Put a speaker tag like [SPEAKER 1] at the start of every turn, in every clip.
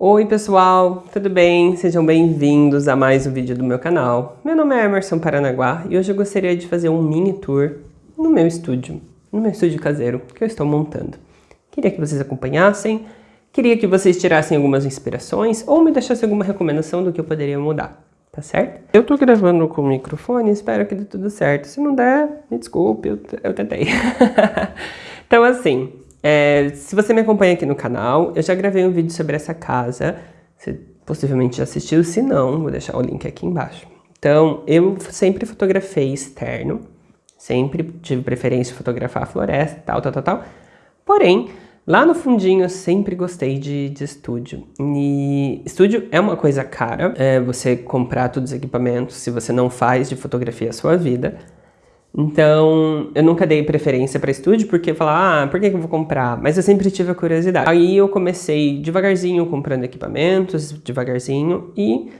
[SPEAKER 1] Oi pessoal, tudo bem? Sejam bem-vindos a mais um vídeo do meu canal. Meu nome é Emerson Paranaguá e hoje eu gostaria de fazer um mini tour no meu estúdio, no meu estúdio caseiro que eu estou montando. Queria que vocês acompanhassem, queria que vocês tirassem algumas inspirações ou me deixassem alguma recomendação do que eu poderia mudar, tá certo? Eu tô gravando com o microfone, espero que dê tudo certo. Se não der, me desculpe, eu, eu tentei. então assim, é, se você me acompanha aqui no canal, eu já gravei um vídeo sobre essa casa. Você possivelmente já assistiu, se não, vou deixar o link aqui embaixo. Então, eu sempre fotografei externo, sempre tive preferência de fotografar a floresta, tal, tal, tal, tal. Porém, lá no fundinho eu sempre gostei de, de estúdio. E estúdio é uma coisa cara, é você comprar todos os equipamentos, se você não faz de fotografia a sua vida. Então, eu nunca dei preferência para estúdio, porque eu falava, ah, por que eu vou comprar? Mas eu sempre tive a curiosidade. Aí eu comecei devagarzinho comprando equipamentos, devagarzinho, e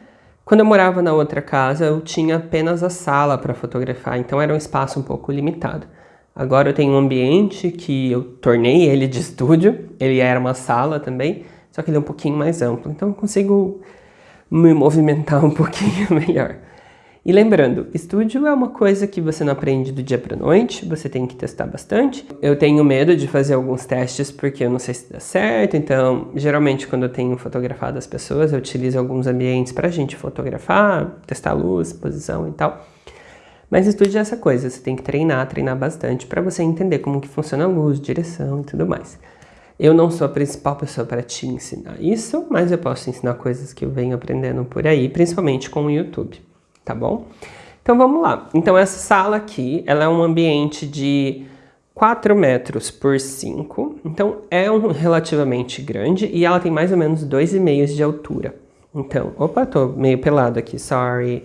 [SPEAKER 1] quando eu morava na outra casa, eu tinha apenas a sala para fotografar, então era um espaço um pouco limitado. Agora eu tenho um ambiente que eu tornei ele de estúdio, ele era uma sala também, só que ele é um pouquinho mais amplo, então eu consigo me movimentar um pouquinho melhor. E lembrando, estúdio é uma coisa que você não aprende do dia para noite, você tem que testar bastante. Eu tenho medo de fazer alguns testes porque eu não sei se dá certo, então geralmente quando eu tenho fotografado as pessoas, eu utilizo alguns ambientes para a gente fotografar, testar luz, posição e tal. Mas estúdio é essa coisa, você tem que treinar, treinar bastante para você entender como que funciona a luz, direção e tudo mais. Eu não sou a principal pessoa para te ensinar isso, mas eu posso ensinar coisas que eu venho aprendendo por aí, principalmente com o YouTube tá bom? Então vamos lá. Então essa sala aqui, ela é um ambiente de 4 metros por 5, então é um relativamente grande e ela tem mais ou menos 2,5 de altura. Então, opa, tô meio pelado aqui, sorry.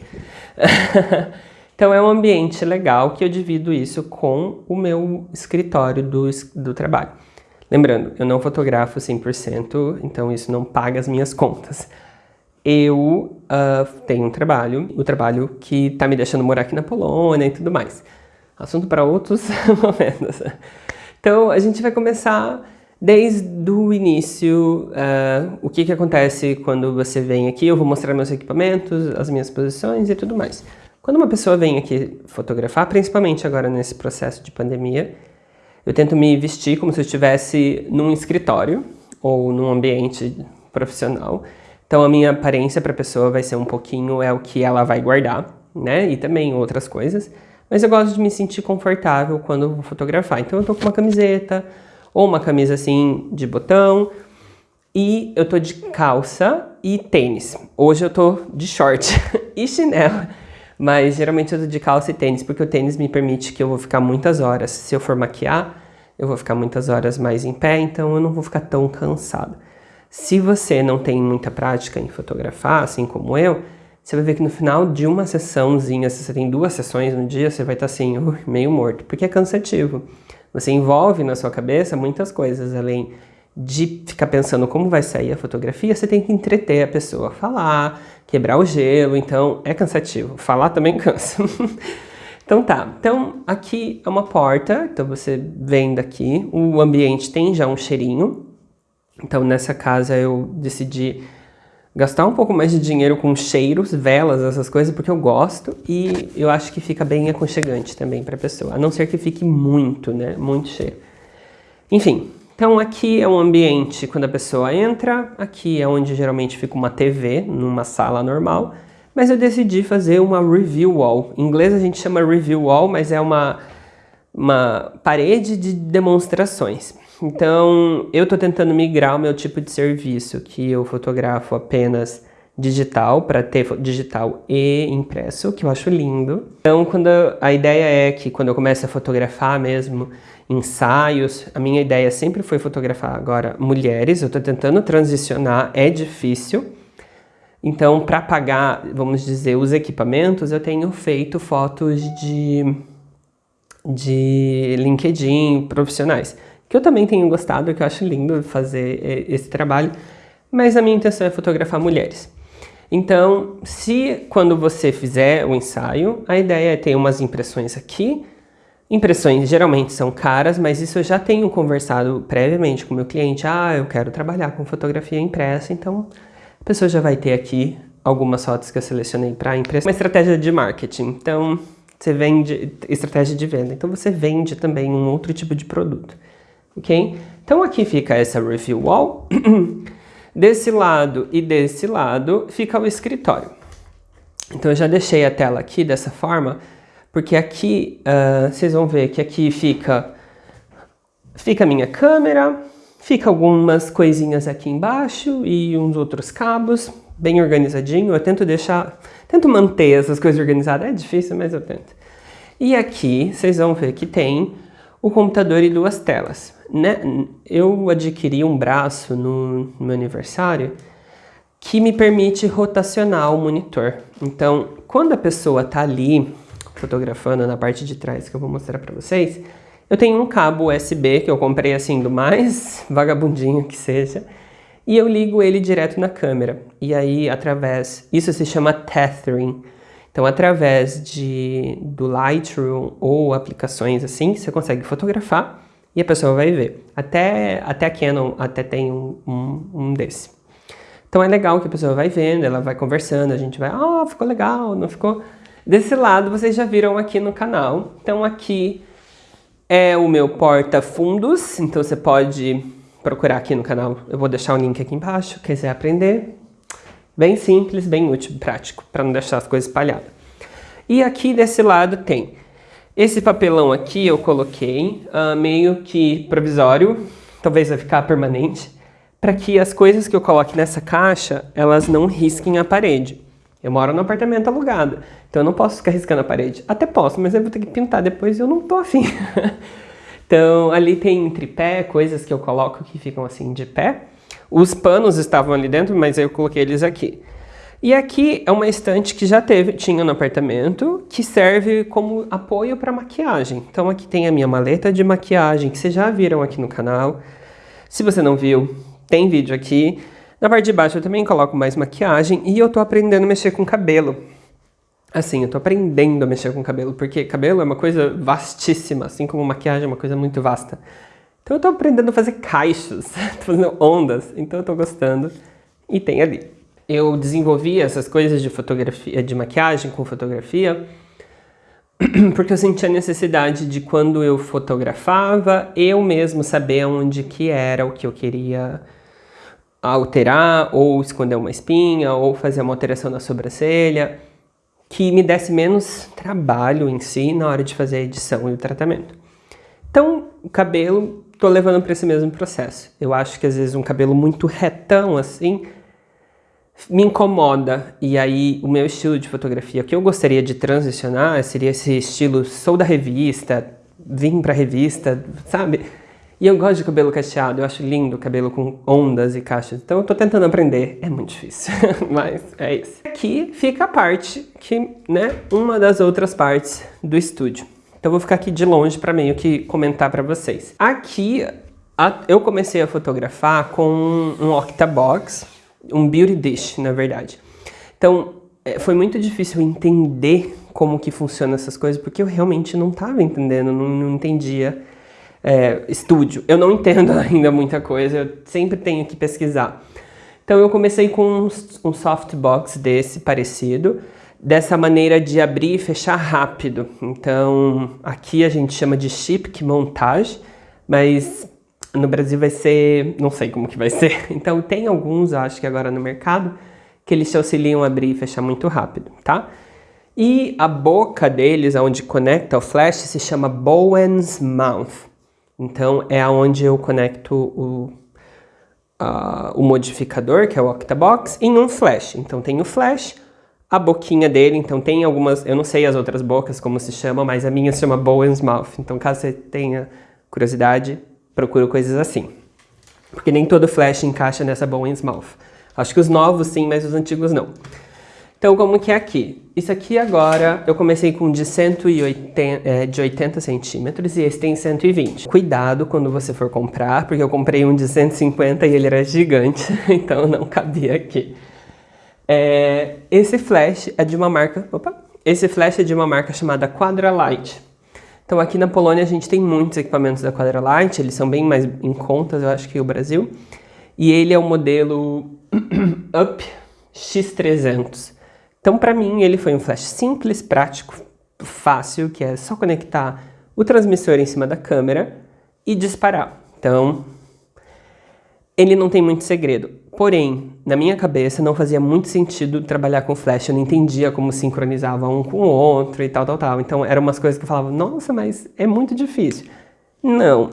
[SPEAKER 1] então é um ambiente legal que eu divido isso com o meu escritório do, do trabalho. Lembrando, eu não fotografo 100%, então isso não paga as minhas contas eu uh, tenho um trabalho, o trabalho que está me deixando morar aqui na Polônia e tudo mais. Assunto para outros momentos. Então, a gente vai começar desde o início, uh, o que, que acontece quando você vem aqui, eu vou mostrar meus equipamentos, as minhas posições e tudo mais. Quando uma pessoa vem aqui fotografar, principalmente agora nesse processo de pandemia, eu tento me vestir como se eu estivesse num escritório ou num ambiente profissional, então a minha aparência para a pessoa vai ser um pouquinho é o que ela vai guardar, né? E também outras coisas. Mas eu gosto de me sentir confortável quando vou fotografar. Então eu tô com uma camiseta ou uma camisa assim de botão e eu tô de calça e tênis. Hoje eu tô de short e chinelo. Mas geralmente eu tô de calça e tênis, porque o tênis me permite que eu vou ficar muitas horas. Se eu for maquiar, eu vou ficar muitas horas mais em pé, então eu não vou ficar tão cansado. Se você não tem muita prática em fotografar, assim como eu, você vai ver que no final de uma sessãozinha, se você tem duas sessões no dia, você vai estar assim, uh, meio morto, porque é cansativo. Você envolve na sua cabeça muitas coisas, além de ficar pensando como vai sair a fotografia, você tem que entreter a pessoa, falar, quebrar o gelo, então é cansativo. Falar também cansa. então tá, então aqui é uma porta, então você vem daqui, o ambiente tem já um cheirinho, então nessa casa eu decidi gastar um pouco mais de dinheiro com cheiros, velas, essas coisas, porque eu gosto e eu acho que fica bem aconchegante também para a pessoa, a não ser que fique muito, né, muito cheiro. Enfim, então aqui é um ambiente quando a pessoa entra, aqui é onde geralmente fica uma TV, numa sala normal, mas eu decidi fazer uma review wall. Em inglês a gente chama review wall, mas é uma, uma parede de demonstrações. Então, eu estou tentando migrar o meu tipo de serviço, que eu fotografo apenas digital, para ter digital e impresso, que eu acho lindo. Então, quando a ideia é que quando eu começo a fotografar mesmo ensaios, a minha ideia sempre foi fotografar agora mulheres, eu estou tentando transicionar, é difícil. Então, para pagar, vamos dizer, os equipamentos, eu tenho feito fotos de, de LinkedIn profissionais que eu também tenho gostado, que eu acho lindo fazer eh, esse trabalho, mas a minha intenção é fotografar mulheres. Então, se quando você fizer o ensaio, a ideia é ter umas impressões aqui, Impressões geralmente são caras, mas isso eu já tenho conversado previamente com meu cliente. Ah, eu quero trabalhar com fotografia impressa, então a pessoa já vai ter aqui algumas fotos que eu selecionei para impressão. Uma estratégia de marketing, então você vende, estratégia de venda, então você vende também um outro tipo de produto, ok? Então aqui fica essa review wall, desse lado e desse lado fica o escritório. Então eu já deixei a tela aqui dessa forma, porque aqui, uh, vocês vão ver que aqui fica, fica a minha câmera, fica algumas coisinhas aqui embaixo e uns outros cabos, bem organizadinho. Eu tento deixar, tento manter essas coisas organizadas, é difícil, mas eu tento. E aqui, vocês vão ver que tem o computador e duas telas. Né? Eu adquiri um braço no, no meu aniversário que me permite rotacionar o monitor. Então, quando a pessoa está ali fotografando na parte de trás, que eu vou mostrar para vocês, eu tenho um cabo USB que eu comprei assim do mais vagabundinho que seja, e eu ligo ele direto na câmera. E aí, através... Isso se chama tethering. Então, através de, do Lightroom ou aplicações assim, você consegue fotografar e a pessoa vai ver. Até, até a Canon até tem um, um, um desse. Então é legal que a pessoa vai vendo, ela vai conversando, a gente vai, ah, oh, ficou legal, não ficou... Desse lado vocês já viram aqui no canal. Então aqui é o meu porta-fundos, então você pode procurar aqui no canal. Eu vou deixar o link aqui embaixo, quiser aprender. Bem simples, bem útil, prático, para não deixar as coisas espalhadas. E aqui desse lado tem esse papelão aqui eu coloquei uh, meio que provisório, talvez vai ficar permanente, para que as coisas que eu coloque nessa caixa, elas não risquem a parede. Eu moro num apartamento alugado, então eu não posso ficar riscando a parede. Até posso, mas eu vou ter que pintar depois e eu não tô afim. então ali tem tripé, coisas que eu coloco que ficam assim de pé. Os panos estavam ali dentro, mas eu coloquei eles aqui. E aqui é uma estante que já teve, tinha no apartamento, que serve como apoio para maquiagem. Então aqui tem a minha maleta de maquiagem, que vocês já viram aqui no canal. Se você não viu, tem vídeo aqui. Na parte de baixo eu também coloco mais maquiagem e eu tô aprendendo a mexer com cabelo. Assim, eu tô aprendendo a mexer com cabelo, porque cabelo é uma coisa vastíssima, assim como maquiagem é uma coisa muito vasta. Então eu tô aprendendo a fazer caixas, tô fazendo ondas, então eu tô gostando e tem ali. Eu desenvolvi essas coisas de fotografia, de maquiagem com fotografia, porque eu sentia a necessidade de quando eu fotografava, eu mesmo saber onde que era o que eu queria alterar, ou esconder uma espinha, ou fazer uma alteração na sobrancelha, que me desse menos trabalho em si na hora de fazer a edição e o tratamento. Então, o cabelo, tô levando para esse mesmo processo. Eu acho que às vezes um cabelo muito retão assim, me incomoda. E aí, o meu estilo de fotografia, que eu gostaria de transicionar, seria esse estilo, sou da revista, vim pra revista, sabe? E eu gosto de cabelo cacheado, eu acho lindo cabelo com ondas e caixas. Então eu tô tentando aprender, é muito difícil, mas é isso. Aqui fica a parte que, né, uma das outras partes do estúdio. Então eu vou ficar aqui de longe para meio que comentar para vocês. Aqui eu comecei a fotografar com um Octabox, um Beauty Dish, na verdade. Então é, foi muito difícil entender como que funciona essas coisas, porque eu realmente não estava entendendo, não, não entendia é, estúdio. Eu não entendo ainda muita coisa, eu sempre tenho que pesquisar. Então eu comecei com um, um softbox desse parecido, dessa maneira de abrir e fechar rápido. Então aqui a gente chama de chip montage, mas no Brasil vai ser, não sei como que vai ser. Então tem alguns, acho que agora no mercado, que eles te auxiliam a abrir e fechar muito rápido, tá? E a boca deles, onde conecta o flash, se chama Bowen's Mouth. Então é aonde eu conecto o, uh, o modificador, que é o Octabox, em um flash. Então tem o flash, a boquinha dele, então tem algumas, eu não sei as outras bocas como se chama, mas a minha se chama Bowen's Mouth. Então caso você tenha curiosidade, procure coisas assim. Porque nem todo flash encaixa nessa Bowen's Mouth. Acho que os novos sim, mas os antigos não. Então, como que é aqui? Isso aqui agora, eu comecei com de 180, é, de 80 centímetros e esse tem 120. Cuidado quando você for comprar, porque eu comprei um de 150 e ele era gigante, então não cabia aqui. É, esse flash é de uma marca, opa, esse flash é de uma marca chamada Quadralight. Então aqui na Polônia a gente tem muitos equipamentos da Quadralight, eles são bem mais em contas, eu acho, que o Brasil. E ele é o modelo UP X300. Então para mim ele foi um flash simples, prático, fácil, que é só conectar o transmissor em cima da câmera e disparar. Então, ele não tem muito segredo. Porém, na minha cabeça não fazia muito sentido trabalhar com flash, eu não entendia como sincronizava um com o outro e tal, tal, tal. Então eram umas coisas que eu falava, nossa, mas é muito difícil. Não,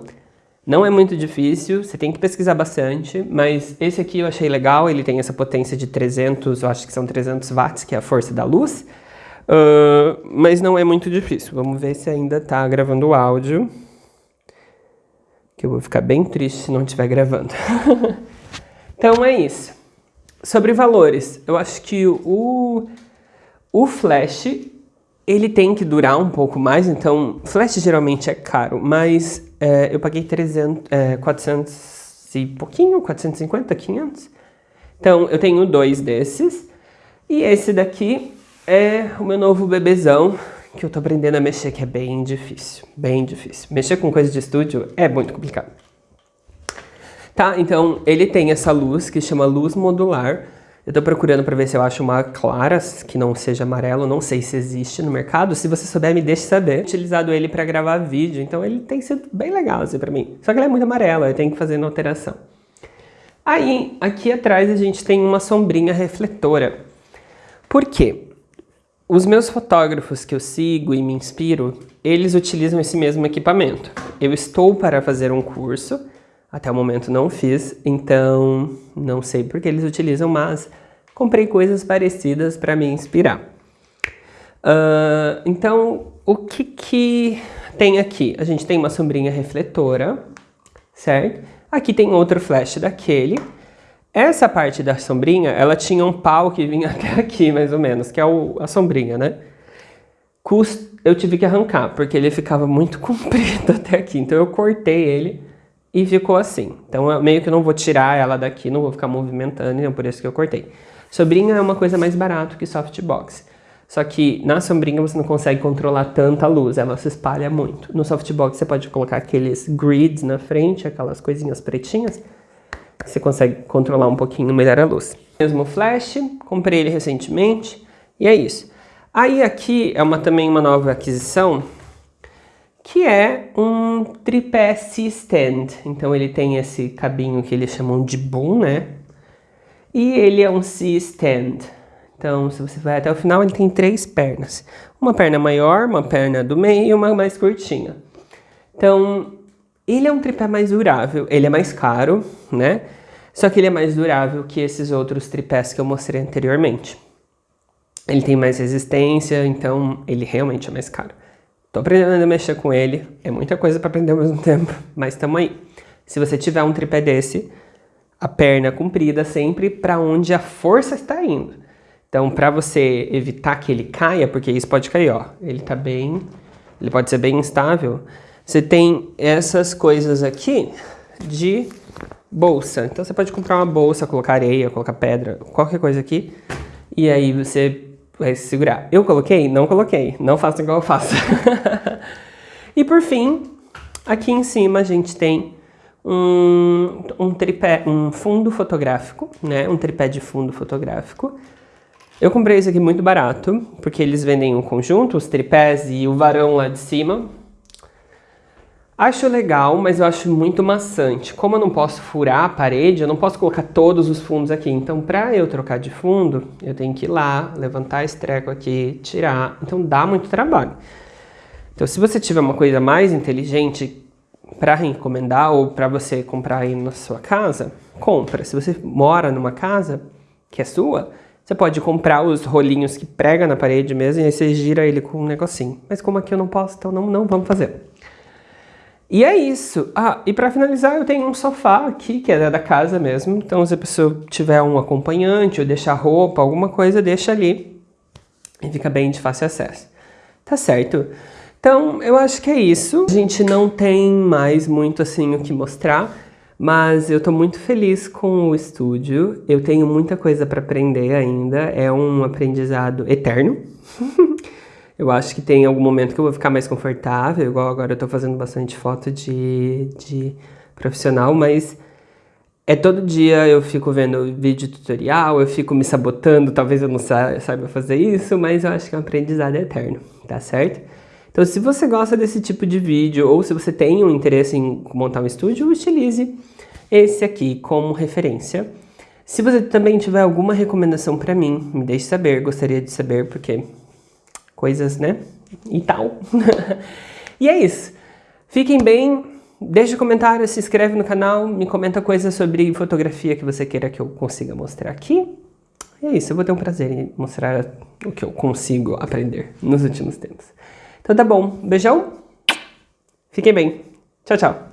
[SPEAKER 1] não é muito difícil, você tem que pesquisar bastante, mas esse aqui eu achei legal, ele tem essa potência de 300, eu acho que são 300 watts, que é a força da luz. Uh, mas não é muito difícil. Vamos ver se ainda está gravando o áudio. Que eu vou ficar bem triste se não estiver gravando. então é isso. Sobre valores, eu acho que o, o flash ele tem que durar um pouco mais, então flash geralmente é caro, mas é, eu paguei 300, é, 400 e pouquinho, 450, 500. Então eu tenho dois desses e esse daqui é o meu novo bebezão, que eu tô aprendendo a mexer, que é bem difícil, bem difícil. Mexer com coisa de estúdio é muito complicado. Tá, então ele tem essa luz que chama luz modular. Eu tô procurando para ver se eu acho uma clara, que não seja amarelo, não sei se existe no mercado. Se você souber, me deixe saber. Utilizado ele para gravar vídeo, então ele tem sido bem legal assim para mim. Só que ele é muito amarelo, eu tenho que fazer alteração. Aí, aqui atrás a gente tem uma sombrinha refletora. Por quê? Os meus fotógrafos que eu sigo e me inspiro, eles utilizam esse mesmo equipamento. Eu estou para fazer um curso, até o momento não fiz, então não sei porque eles utilizam, mas comprei coisas parecidas para me inspirar. Uh, então, o que que tem aqui? A gente tem uma sombrinha refletora, certo? Aqui tem outro flash daquele, essa parte da sombrinha, ela tinha um pau que vinha até aqui, mais ou menos, que é o, a sombrinha, né? Cust... Eu tive que arrancar, porque ele ficava muito comprido até aqui. Então eu cortei ele e ficou assim. Então eu meio que não vou tirar ela daqui, não vou ficar movimentando, então por isso que eu cortei. Sombrinha é uma coisa mais barato que softbox. Só que na sombrinha você não consegue controlar tanta luz, ela se espalha muito. No softbox você pode colocar aqueles grids na frente, aquelas coisinhas pretinhas, você consegue controlar um pouquinho melhor a luz. Mesmo flash, comprei ele recentemente e é isso. Aí aqui é uma, também uma nova aquisição, que é um tripé C-stand. Então ele tem esse cabinho que eles chamam de boom, né? E ele é um C-stand. Então, se você vai até o final, ele tem três pernas. Uma perna maior, uma perna do meio e uma mais curtinha. Então, ele é um tripé mais durável, ele é mais caro, né? Só que ele é mais durável que esses outros tripés que eu mostrei anteriormente. Ele tem mais resistência, então ele realmente é mais caro. Tô aprendendo a mexer com ele, é muita coisa para aprender ao mesmo tempo, mas tamo aí. Se você tiver um tripé desse, a perna comprida sempre para onde a força está indo. Então, para você evitar que ele caia, porque isso pode cair, ó, ele tá bem, ele pode ser bem instável, você tem essas coisas aqui de bolsa. Então você pode comprar uma bolsa, colocar areia, colocar pedra, qualquer coisa aqui. E aí você vai segurar. Eu coloquei? Não coloquei. Não faço igual eu faço. e por fim, aqui em cima a gente tem um, um tripé, um fundo fotográfico, né? Um tripé de fundo fotográfico. Eu comprei esse aqui muito barato, porque eles vendem um conjunto, os tripés e o varão lá de cima. Acho legal, mas eu acho muito maçante. Como eu não posso furar a parede, eu não posso colocar todos os fundos aqui. Então, para eu trocar de fundo, eu tenho que ir lá, levantar esse treco aqui, tirar. Então, dá muito trabalho. Então, se você tiver uma coisa mais inteligente para recomendar ou para você comprar aí na sua casa, compra. Se você mora numa casa que é sua, você pode comprar os rolinhos que prega na parede mesmo e aí você gira ele com um negocinho. Mas como aqui eu não posso, então não, não vamos fazer. E é isso. Ah, e para finalizar, eu tenho um sofá aqui, que é da casa mesmo. Então, se a pessoa tiver um acompanhante ou deixar roupa, alguma coisa, deixa ali. E fica bem de fácil acesso. Tá certo? Então, eu acho que é isso. A gente não tem mais muito assim o que mostrar, mas eu tô muito feliz com o estúdio. Eu tenho muita coisa para aprender ainda. É um aprendizado eterno. Eu acho que tem algum momento que eu vou ficar mais confortável, igual agora eu tô fazendo bastante foto de, de profissional, mas é todo dia eu fico vendo vídeo tutorial, eu fico me sabotando, talvez eu não saiba fazer isso, mas eu acho que é um aprendizado eterno, tá certo? Então se você gosta desse tipo de vídeo, ou se você tem um interesse em montar um estúdio, utilize esse aqui como referência. Se você também tiver alguma recomendação para mim, me deixe saber, gostaria de saber, porque coisas, né? E tal. e é isso. Fiquem bem, deixe um comentário, se inscreve no canal, me comenta coisas sobre fotografia que você queira que eu consiga mostrar aqui. E é isso, eu vou ter um prazer em mostrar o que eu consigo aprender nos últimos tempos. Então tá bom, beijão, fiquem bem, tchau, tchau.